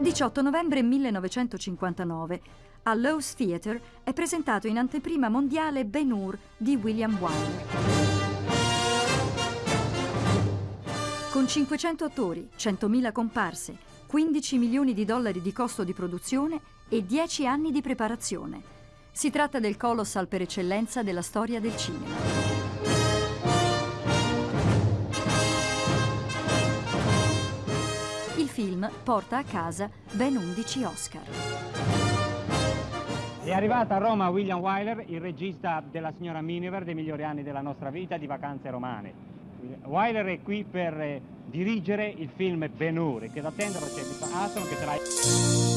18 novembre 1959 al Lowe's Theatre è presentato in anteprima mondiale Ben Hur di William Wyler. Con 500 attori, 100.000 comparse, 15 milioni di dollari di costo di produzione e 10 anni di preparazione. Si tratta del colossal per eccellenza della storia del cinema. Il film porta a casa ben 11 Oscar. È arrivata a Roma William Wyler, il regista della signora Miniver, dei migliori anni della nostra vita, di Vacanze Romane. Wyler è qui per eh, dirigere il film Ben Hur, che da attendere c'è Mr. Aston che sarà...